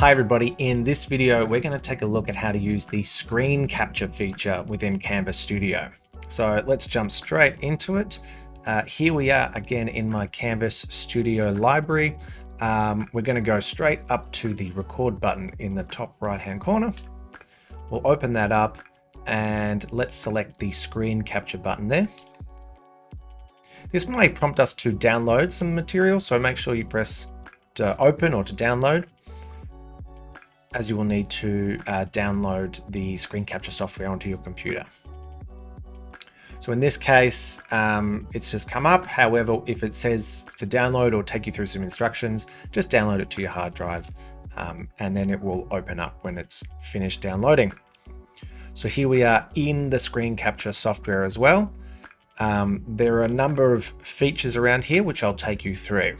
Hi everybody, in this video we're going to take a look at how to use the screen capture feature within Canvas Studio. So let's jump straight into it. Uh, here we are again in my Canvas Studio library. Um, we're going to go straight up to the record button in the top right hand corner. We'll open that up and let's select the screen capture button there. This might prompt us to download some material, so make sure you press to open or to download as you will need to uh, download the screen capture software onto your computer. So in this case, um, it's just come up. However, if it says to download or take you through some instructions, just download it to your hard drive um, and then it will open up when it's finished downloading. So here we are in the screen capture software as well. Um, there are a number of features around here which I'll take you through.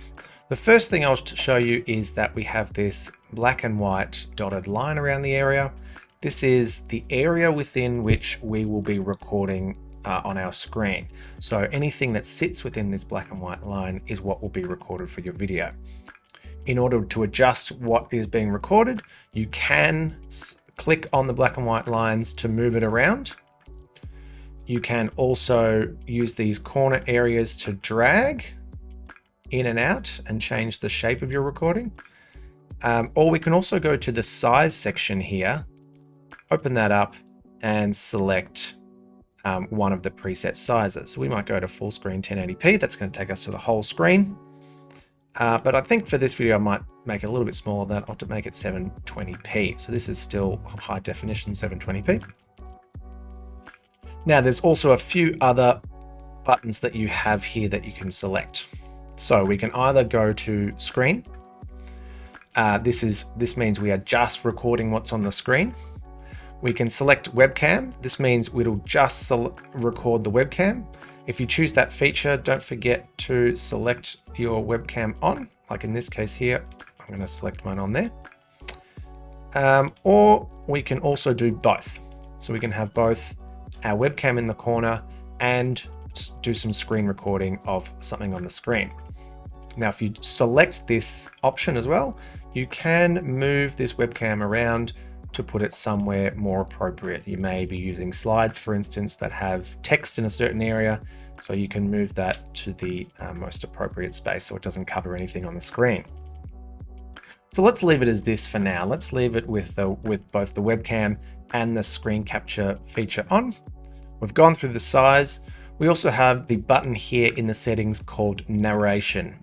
The first thing I'll show you is that we have this black and white dotted line around the area. This is the area within which we will be recording uh, on our screen. So anything that sits within this black and white line is what will be recorded for your video. In order to adjust what is being recorded, you can click on the black and white lines to move it around. You can also use these corner areas to drag in and out and change the shape of your recording. Um, or we can also go to the size section here, open that up and select um, one of the preset sizes. So we might go to full screen 1080p. That's going to take us to the whole screen. Uh, but I think for this video, I might make it a little bit smaller than that. I'll make it 720p. So this is still high definition 720p. Now there's also a few other buttons that you have here that you can select. So we can either go to screen. Uh, this is this means we are just recording what's on the screen. We can select webcam. This means it'll just record the webcam. If you choose that feature, don't forget to select your webcam on. Like in this case here, I'm going to select mine on there. Um, or we can also do both. So we can have both our webcam in the corner and do some screen recording of something on the screen. Now, if you select this option as well, you can move this webcam around to put it somewhere more appropriate. You may be using slides, for instance, that have text in a certain area, so you can move that to the uh, most appropriate space so it doesn't cover anything on the screen. So let's leave it as this for now. Let's leave it with, the, with both the webcam and the screen capture feature on. We've gone through the size. We also have the button here in the settings called narration.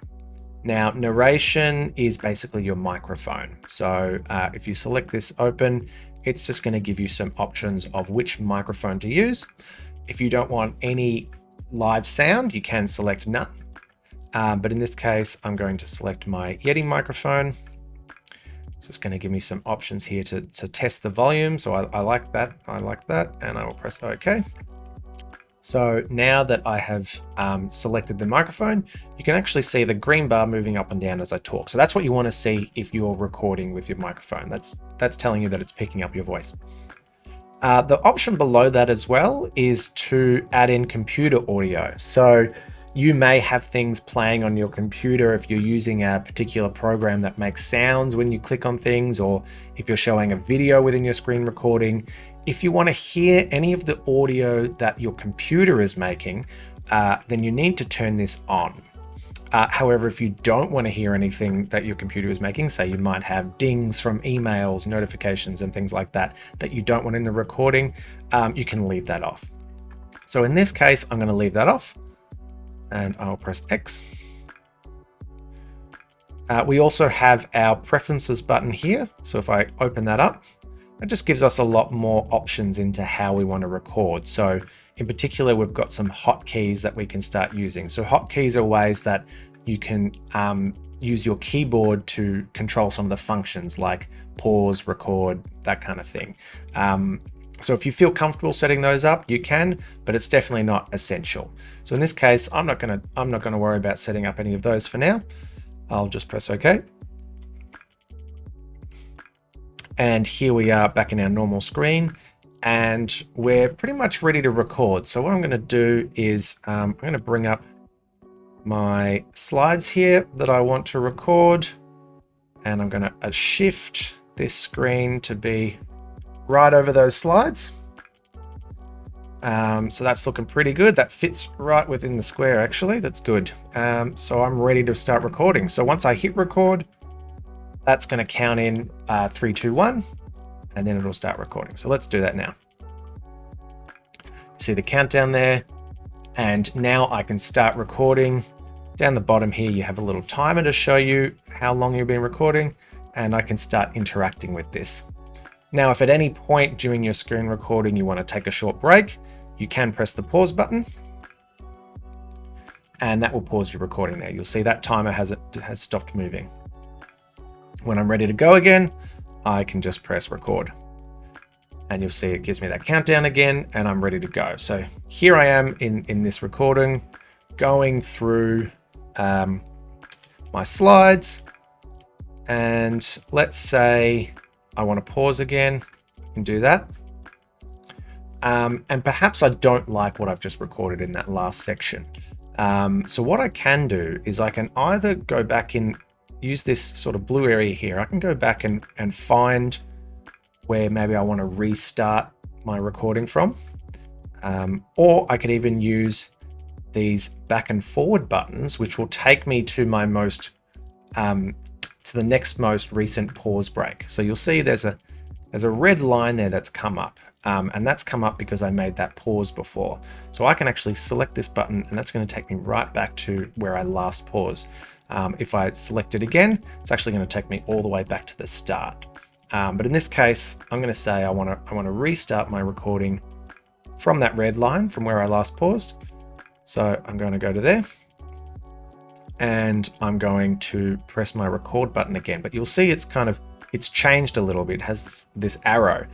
Now, narration is basically your microphone. So uh, if you select this open, it's just going to give you some options of which microphone to use. If you don't want any live sound, you can select none. Uh, but in this case, I'm going to select my Yeti microphone. So it's going to give me some options here to, to test the volume. So I, I like that. I like that. And I will press OK. So now that I have um, selected the microphone, you can actually see the green bar moving up and down as I talk. So that's what you want to see if you're recording with your microphone. That's, that's telling you that it's picking up your voice. Uh, the option below that as well is to add in computer audio. So you may have things playing on your computer if you're using a particular program that makes sounds when you click on things, or if you're showing a video within your screen recording, if you want to hear any of the audio that your computer is making, uh, then you need to turn this on. Uh, however, if you don't want to hear anything that your computer is making, say you might have dings from emails, notifications, and things like that, that you don't want in the recording, um, you can leave that off. So in this case, I'm going to leave that off and I'll press X. Uh, we also have our preferences button here. So if I open that up, that just gives us a lot more options into how we want to record. So in particular, we've got some hotkeys that we can start using. So hotkeys are ways that you can um, use your keyboard to control some of the functions like pause, record, that kind of thing. Um, so if you feel comfortable setting those up, you can, but it's definitely not essential. So in this case, I'm not gonna I'm not gonna worry about setting up any of those for now. I'll just press OK. And here we are back in our normal screen and we're pretty much ready to record. So what I'm going to do is um, I'm going to bring up my slides here that I want to record and I'm going to shift this screen to be right over those slides. Um, so that's looking pretty good. That fits right within the square, actually. That's good. Um, so I'm ready to start recording. So once I hit record, that's going to count in uh, three, two, one, and then it'll start recording. So let's do that now. See the countdown there. And now I can start recording. Down the bottom here, you have a little timer to show you how long you've been recording, and I can start interacting with this. Now, if at any point during your screen recording you want to take a short break, you can press the pause button and that will pause your recording there. You'll see that timer has, has stopped moving. When I'm ready to go again, I can just press record and you'll see it gives me that countdown again and I'm ready to go. So here I am in, in this recording going through um, my slides and let's say I want to pause again, can do that. Um, and perhaps I don't like what I've just recorded in that last section. Um, so what I can do is I can either go back in, use this sort of blue area here. I can go back and, and find where maybe I want to restart my recording from. Um, or I could even use these back and forward buttons, which will take me to my most um, to the next most recent pause break. So you'll see there's a there's a red line there that's come up um, and that's come up because I made that pause before. So I can actually select this button and that's going to take me right back to where I last paused. Um, if I select it again, it's actually going to take me all the way back to the start. Um, but in this case, I'm going to say I want to I want to restart my recording from that red line from where I last paused. So I'm going to go to there and I'm going to press my record button again. But you'll see it's kind of, it's changed a little bit. It has this arrow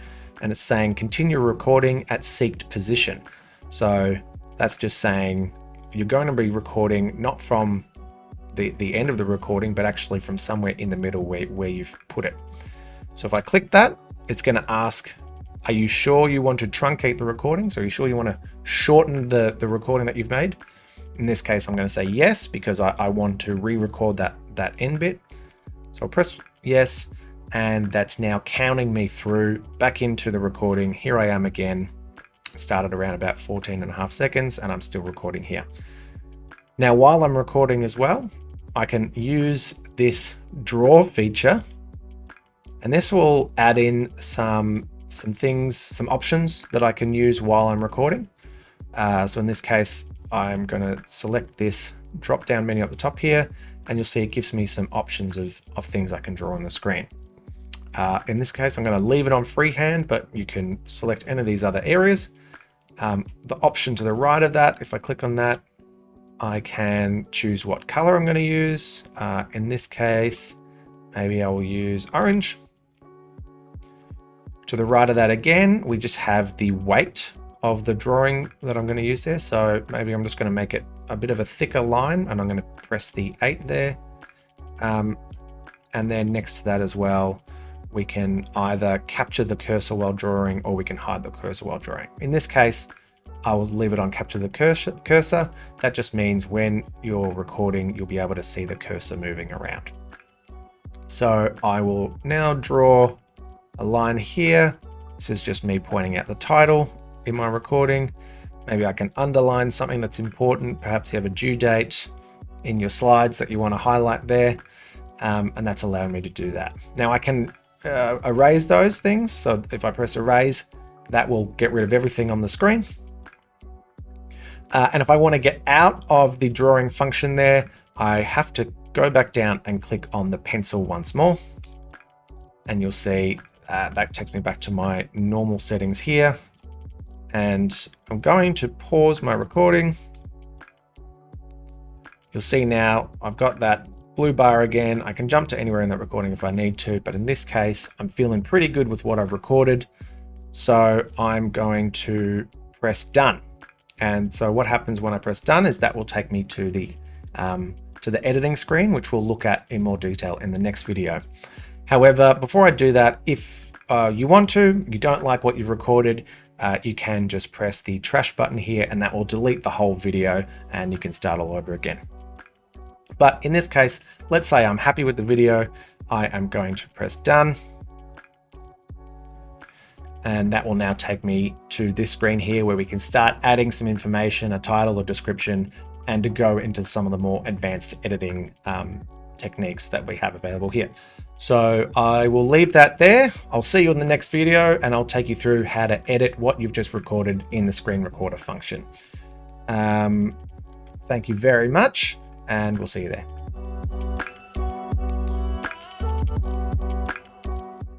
and it's saying continue recording at seeked position. So that's just saying you're going to be recording not from the, the end of the recording, but actually from somewhere in the middle where, where you've put it. So if I click that, it's going to ask, are you sure you want to truncate the recording? So are you sure you want to shorten the, the recording that you've made? In this case, I'm going to say yes, because I, I want to re-record that, that end bit. So I'll press yes, and that's now counting me through back into the recording. Here I am again, started around about 14 and a half seconds, and I'm still recording here. Now, while I'm recording as well, I can use this draw feature, and this will add in some some things, some options that I can use while I'm recording. Uh, so in this case, I'm going to select this drop down menu at the top here, and you'll see it gives me some options of, of things I can draw on the screen. Uh, in this case, I'm going to leave it on freehand, but you can select any of these other areas. Um, the option to the right of that, if I click on that, I can choose what color I'm going to use. Uh, in this case, maybe I will use orange. To the right of that again, we just have the weight of the drawing that I'm going to use there. So maybe I'm just going to make it a bit of a thicker line and I'm going to press the 8 there. Um, and then next to that as well, we can either capture the cursor while drawing or we can hide the cursor while drawing. In this case, I will leave it on capture the cursor. That just means when you're recording, you'll be able to see the cursor moving around. So I will now draw a line here. This is just me pointing out the title in my recording. Maybe I can underline something that's important. Perhaps you have a due date in your slides that you want to highlight there. Um, and that's allowing me to do that. Now I can uh, erase those things. So if I press erase, that will get rid of everything on the screen. Uh, and if I want to get out of the drawing function there, I have to go back down and click on the pencil once more. And you'll see uh, that takes me back to my normal settings here and I'm going to pause my recording. You'll see now I've got that blue bar again. I can jump to anywhere in that recording if I need to, but in this case, I'm feeling pretty good with what I've recorded. So I'm going to press done. And so what happens when I press done is that will take me to the um, to the editing screen, which we'll look at in more detail in the next video. However, before I do that, if uh, you want to, you don't like what you've recorded, uh, you can just press the trash button here and that will delete the whole video and you can start all over again. But in this case, let's say I'm happy with the video. I am going to press done. and that will now take me to this screen here where we can start adding some information, a title or description, and to go into some of the more advanced editing um, techniques that we have available here. So I will leave that there. I'll see you in the next video and I'll take you through how to edit what you've just recorded in the screen recorder function. Um, thank you very much and we'll see you there.